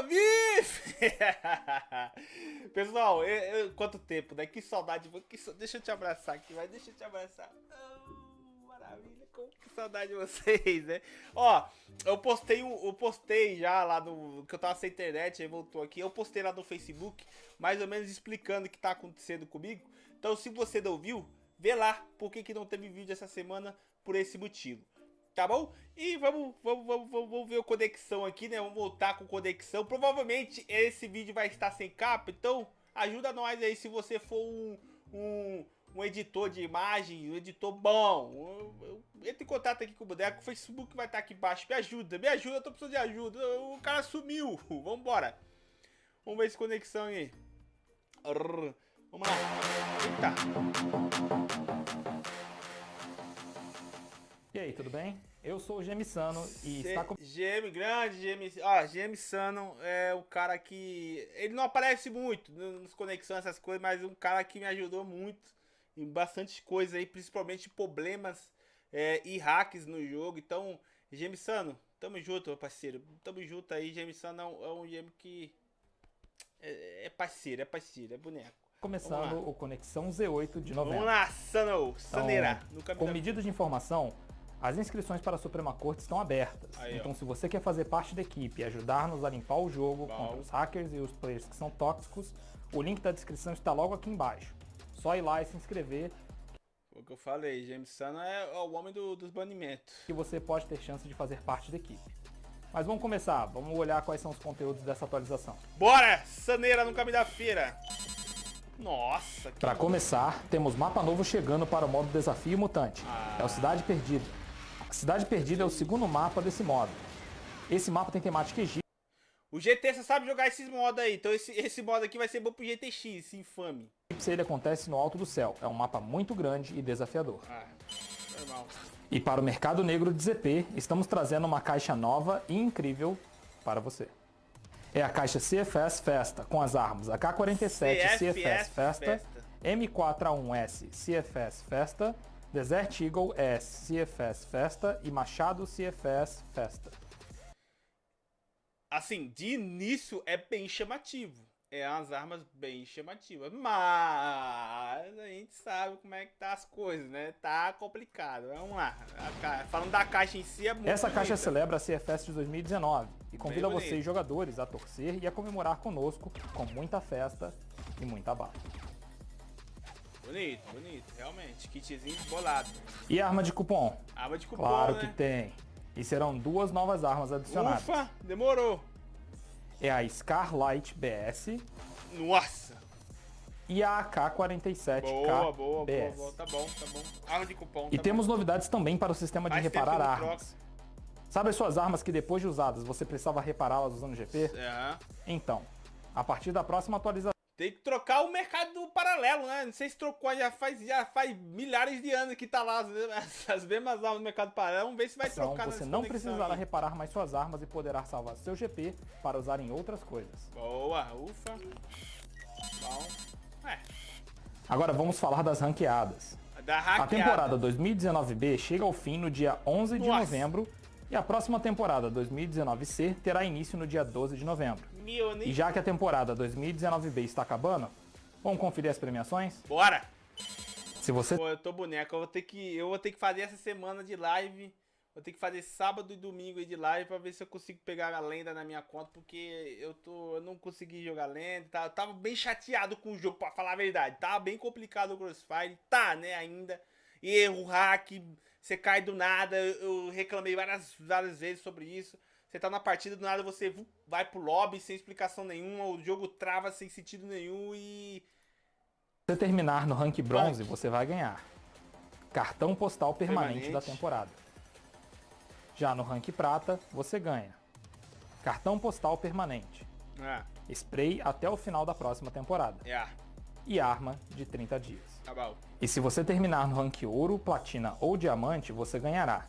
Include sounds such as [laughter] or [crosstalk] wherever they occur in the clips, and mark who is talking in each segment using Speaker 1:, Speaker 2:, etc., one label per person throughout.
Speaker 1: Bife! [laughs] Pessoal, eu, eu, quanto tempo, né? Que saudade. Que, deixa eu te abraçar aqui, vai. Deixa eu te abraçar. Oh, maravilha, como que saudade de vocês, né? Ó, eu postei, eu postei já lá no... Que eu tava sem internet, aí voltou aqui. Eu postei lá no Facebook, mais ou menos explicando o que tá acontecendo comigo. Então, se você não viu, vê lá por que, que não teve vídeo essa semana por esse motivo tá bom? E vamos, vamos, vamos, vamos ver a conexão aqui, né? Vamos voltar com conexão. Provavelmente esse vídeo vai estar sem capa, então ajuda nós aí se você for um, um, um editor de imagem, um editor bom. Entre em contato aqui com o Boneco, o Facebook vai estar aqui embaixo. Me ajuda, me ajuda, eu tô precisando de ajuda. O cara sumiu. [laughs] Vambora. Vamos ver essa conexão aí. Vamos lá. Eita.
Speaker 2: E aí, tudo bem? Eu sou o Gemisano e está com...
Speaker 1: GM grande, GM... Ah, Gemisano é o cara que... Ele não aparece muito nos conexões, essas coisas, mas um cara que me ajudou muito em bastante coisa aí, principalmente problemas é, e hacks no jogo. Então, Gemisano, tamo junto, meu parceiro. Tamo junto aí, Gemisano é um, é um GM que... É, é parceiro, é parceiro, é boneco.
Speaker 2: Começando o Conexão Z8 de novembro.
Speaker 1: Vamos lá, Sano, Saneira.
Speaker 2: Então, com medidas de informação, as inscrições para a Suprema Corte estão abertas. Aí, então, ó. se você quer fazer parte da equipe e ajudar-nos a limpar o jogo Bom. contra os hackers e os players que são tóxicos, o link da descrição está logo aqui embaixo. Só ir lá e se inscrever.
Speaker 1: O que eu falei, James Sun é o homem do, dos banimentos.
Speaker 2: Que você pode ter chance de fazer parte da equipe. Mas vamos começar, vamos olhar quais são os conteúdos dessa atualização.
Speaker 1: Bora! Saneira no caminho da feira! Nossa!
Speaker 2: Para começar, temos mapa novo chegando para o modo Desafio Mutante. Ah. É o Cidade Perdida. Cidade Perdida é o segundo mapa desse modo. Esse mapa tem temática egípcia.
Speaker 1: O GT só sabe jogar esses modos aí, então esse, esse modo aqui vai ser bom pro GTX, esse infame.
Speaker 2: Ele acontece no alto do céu, é um mapa muito grande e desafiador. Ah, normal. E para o mercado negro de ZP, estamos trazendo uma caixa nova e incrível para você. É a caixa CFS Festa, com as armas AK-47 CFS, CFS Festa, Festa. M4A1S CFS Festa, Desert Eagle é CFS Festa e Machado CFS Festa.
Speaker 1: Assim, de início é bem chamativo. É umas armas bem chamativas. Mas a gente sabe como é que tá as coisas, né? Tá complicado. Vamos lá. Falando da caixa em si, é muito
Speaker 2: Essa bonita. caixa celebra a CFS de 2019 e convida vocês, jogadores, a torcer e a comemorar conosco com muita festa e muita bala.
Speaker 1: Bonito, bonito, realmente. Kitzinho bolado.
Speaker 2: E arma de cupom?
Speaker 1: Arma de cupom,
Speaker 2: Claro
Speaker 1: né?
Speaker 2: que tem. E serão duas novas armas adicionadas.
Speaker 1: Ufa, demorou.
Speaker 2: É a Scarlight BS.
Speaker 1: Nossa.
Speaker 2: E a AK-47K
Speaker 1: Boa, boa, BS. boa, Tá bom, tá bom. Arma de cupom,
Speaker 2: E
Speaker 1: tá
Speaker 2: temos bom. novidades também para o sistema de Faz reparar armas. Sabe as suas armas que depois de usadas você precisava repará-las usando GP? É. Então, a partir da próxima atualização
Speaker 1: tem que trocar o mercado paralelo, né? Não sei se trocou, já faz, já faz milhares de anos que tá lá as, [laughs] as mesmas armas no mercado paralelo. Vamos ver se vai trocar
Speaker 2: Você não precisará aí. reparar mais suas armas e poderá salvar seu GP para usar em outras coisas.
Speaker 1: Boa, ufa. Bom. É.
Speaker 2: Agora vamos falar das ranqueadas.
Speaker 1: Da
Speaker 2: a temporada 2019B chega ao fim no dia 11 de Nossa. novembro e a próxima temporada 2019C terá início no dia 12 de novembro. E já que a temporada 2019B está acabando, vamos conferir as premiações?
Speaker 1: Bora!
Speaker 2: Se você...
Speaker 1: Pô, eu tô boneco, eu vou ter que, eu vou ter que fazer essa semana de live, vou ter que fazer sábado e domingo de live pra ver se eu consigo pegar a lenda na minha conta, porque eu tô, eu não consegui jogar lenda, tá, eu tava bem chateado com o jogo, pra falar a verdade, tava bem complicado o Crossfire, tá, né, ainda, erro, hack, você cai do nada, eu reclamei várias, várias vezes sobre isso, você tá na partida, do nada você vai pro lobby sem explicação nenhuma, o jogo trava sem sentido nenhum e...
Speaker 2: Se você terminar no rank bronze, você vai ganhar. Cartão postal permanente, permanente, da temporada. Já no rank prata, você ganha. Cartão postal permanente, é. spray até o final da próxima temporada.
Speaker 1: É.
Speaker 2: e arma de 30 dias.
Speaker 1: Tá.
Speaker 2: E se você terminar no rank ouro, platina ou diamante, você ganhará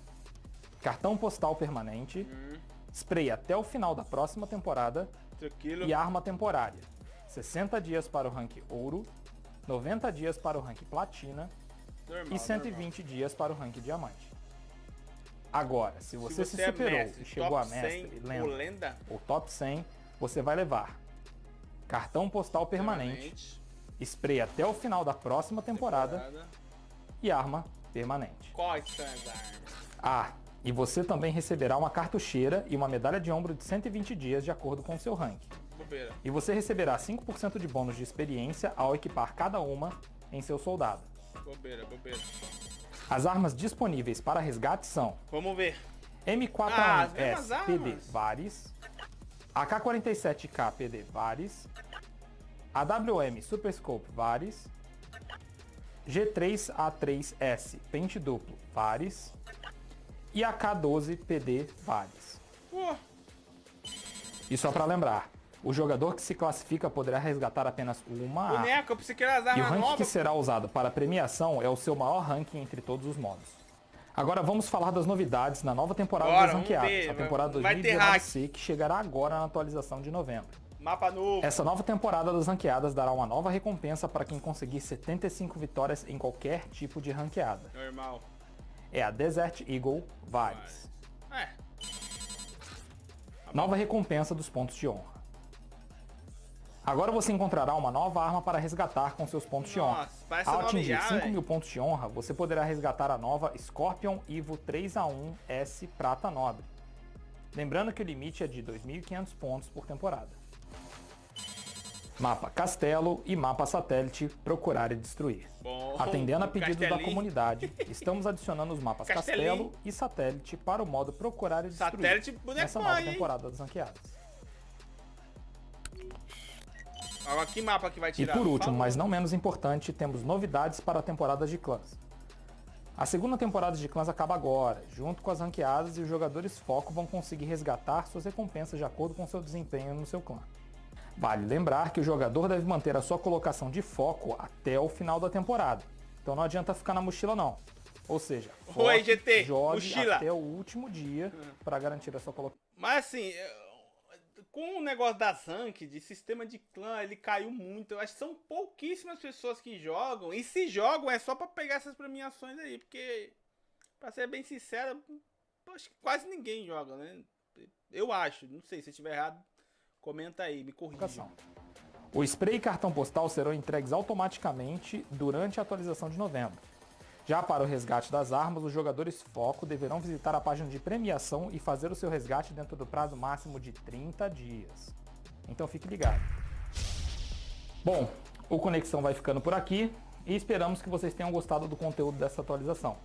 Speaker 2: cartão postal permanente, hum spray até o final da próxima temporada Tranquilo. e arma temporária. 60 dias para o rank ouro, 90 dias para o rank platina normal, e 120 normal. dias para o rank diamante. Agora, se você se, você é superou é mestre, e chegou a mestre, 100, lenda,
Speaker 1: lenda,
Speaker 2: ou top 100, você vai levar cartão postal permanente, permanente. Spray até o final da próxima temporada, temporada. e arma permanente.
Speaker 1: Quais são as armas?
Speaker 2: Ah, e você também receberá uma cartucheira e uma medalha de ombro de 120 dias de acordo com o seu ranking. Bobeira. E você receberá 5% de bônus de experiência ao equipar cada uma em seu soldado.
Speaker 1: Bobeira, bobeira.
Speaker 2: As armas disponíveis para resgate são...
Speaker 1: Vamos ver.
Speaker 2: M4A1S ah, PD Vares, AK-47K PD Vares, AWM Super Scope Vares, G3A3S Pente Duplo Vares e AK-12 PD Vares. E só para lembrar, o jogador que se classifica poderá resgatar apenas uma
Speaker 1: que era
Speaker 2: E o ranking que será usado para premiação é o seu maior ranking entre todos os modos. Agora vamos falar das novidades na nova temporada Bora, das ranqueadas, a temporada 2019C, que chegará agora na atualização de novembro.
Speaker 1: Mapa novo.
Speaker 2: Essa nova temporada das ranqueadas dará uma nova recompensa para quem conseguir 75 vitórias em qualquer tipo de ranqueada.
Speaker 1: Normal.
Speaker 2: É a Desert Eagle Vibes. É. Nova recompensa dos pontos de honra. Agora você encontrará uma nova arma para resgatar com seus pontos Nossa, de honra. Ao atingir 5 mil pontos de honra, você poderá resgatar a nova Scorpion Evo 3A1S Prata Nobre. Lembrando que o limite é de 2.500 pontos por temporada. Mapa Castelo e mapa Satélite Procurar e Destruir. Bom, Atendendo a pedido da comunidade, estamos adicionando os mapas Castelo e Satélite para o modo Procurar e Destruir
Speaker 1: Satélite
Speaker 2: nessa nova temporada das ranqueadas.
Speaker 1: Agora, que mapa que vai tirar?
Speaker 2: E por último, mas não menos importante, temos novidades para a temporada de clãs. A segunda temporada de clãs acaba agora. Junto com as ranqueadas e os jogadores foco vão conseguir resgatar suas recompensas de acordo com seu desempenho no seu clã. Vale lembrar que o jogador deve manter a sua colocação de foco até o final da temporada. Então não adianta ficar na mochila não. Ou seja,
Speaker 1: Oi, GT,
Speaker 2: jogue mochila. até o último dia para garantir a sua colocação.
Speaker 1: Mas assim, com o negócio da Zank, de sistema de clã, ele caiu muito. Eu acho que são pouquíssimas pessoas que jogam. E se jogam é só pra pegar essas premiações aí. Porque, pra ser bem sincero, acho que quase ninguém joga, né? Eu acho. Não sei, se estiver errado, comenta aí, me corrija.
Speaker 2: O spray e cartão postal serão entregues automaticamente durante a atualização de novembro. Já para o resgate das armas, os jogadores foco deverão visitar a página de premiação e fazer o seu resgate dentro do prazo máximo de 30 dias. Então fique ligado. Bom, o Conexão vai ficando por aqui e esperamos que vocês tenham gostado do conteúdo dessa atualização.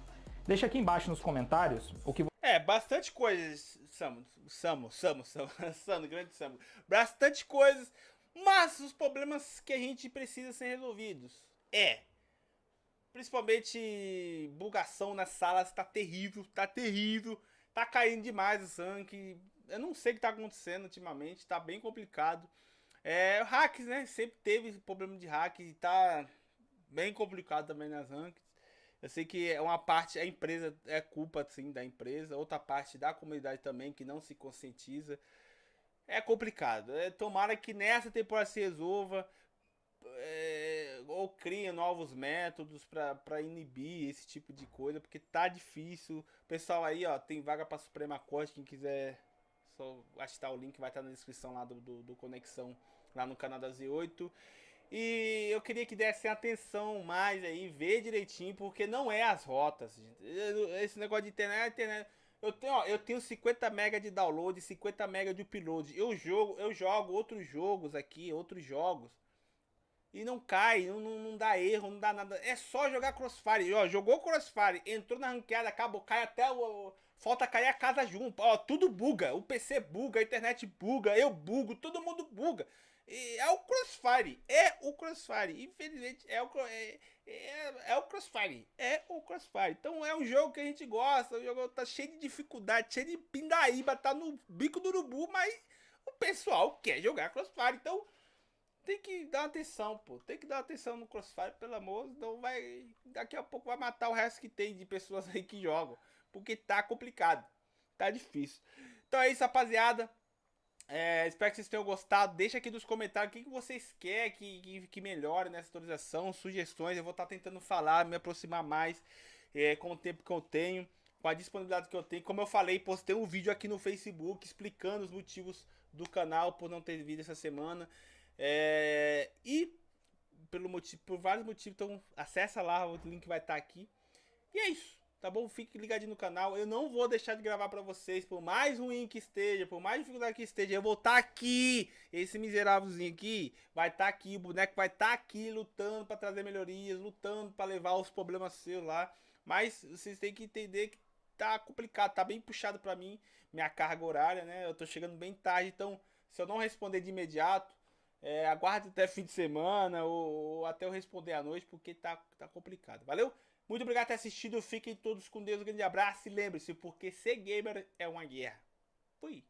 Speaker 2: Deixa aqui embaixo nos comentários o que...
Speaker 1: É, bastante coisas, Samu, Samu, Samu, Samu, [laughs] Samu, grande Samu. Bastante coisas, mas os problemas que a gente precisa ser resolvidos é Principalmente bugação nas salas, tá terrível, tá terrível. Tá caindo demais o sangue. Eu não sei o que tá acontecendo ultimamente, tá bem complicado. É, hacks, né? Sempre teve problema de hack e tá bem complicado também nas rankings. Eu sei que é uma parte, a empresa é culpa sim da empresa, outra parte da comunidade também que não se conscientiza. É complicado. É, tomara que nessa temporada se resolva é, ou cria novos métodos para inibir esse tipo de coisa, porque tá difícil. Pessoal aí, ó, tem vaga para Suprema Corte, quem quiser só achar o link vai estar na descrição lá do, do, do, Conexão, lá no canal da Z8. E eu queria que dessem atenção mais aí, ver direitinho, porque não é as rotas, gente. Esse negócio de internet, internet eu tenho, ó, eu tenho 50 MB de download, 50 MB de upload. Eu jogo, eu jogo outros jogos aqui, outros jogos e não cai, não, não, dá erro, não dá nada. É só jogar Crossfire. Ó, jogou Crossfire, entrou na ranqueada, acabou, cai até o. Falta cair a casa junto. Ó, tudo buga. O PC buga, a internet buga, eu bugo, todo mundo buga. É o Crossfire. É o Crossfire. Infelizmente, é o, é, é, é, o Crossfire. É o Crossfire. Então é um jogo que a gente gosta. O jogo tá cheio de dificuldade, cheio de pindaíba, tá no bico do urubu, mas o pessoal quer jogar Crossfire. Então tem que dar atenção, pô. Tem que dar atenção no Crossfire, pelo amor. Não vai. Daqui a pouco vai matar o resto que tem de pessoas [laughs] aí que jogam. Porque tá complicado. Tá difícil. Então é isso, rapaziada. É, espero que vocês tenham gostado. Deixa aqui nos comentários o que, que vocês querem que, que, que melhore nessa atualização, sugestões. Eu vou estar tá tentando falar, me aproximar mais é, com o tempo que eu tenho. com a disponibilidade que eu tenho. Como eu falei, postei um vídeo aqui no Facebook explicando os motivos do canal por não ter vídeo essa semana. É, e pelo motivo, por vários motivos, então acessa lá, o link vai estar aqui. E é isso, tá bom? Fique ligadinho no canal. Eu não vou deixar de gravar para vocês, por mais ruim que esteja, por mais dificuldade que esteja, eu vou estar aqui. Esse miserávelzinho aqui vai estar aqui, o boneco vai estar aqui lutando para trazer melhorias, lutando para levar os problemas seus lá. Mas vocês têm que entender que tá complicado, tá bem puxado para mim, minha carga horária, né? Eu tô chegando bem tarde, então se eu não responder de imediato, é, aguarde até fim de semana ou, ou, até eu responder à noite, porque tá, tá complicado. Valeu? Muito obrigado por ter assistido. Fiquem todos com Deus. Um grande abraço. E lembre-se, porque ser gamer é uma guerra. Fui.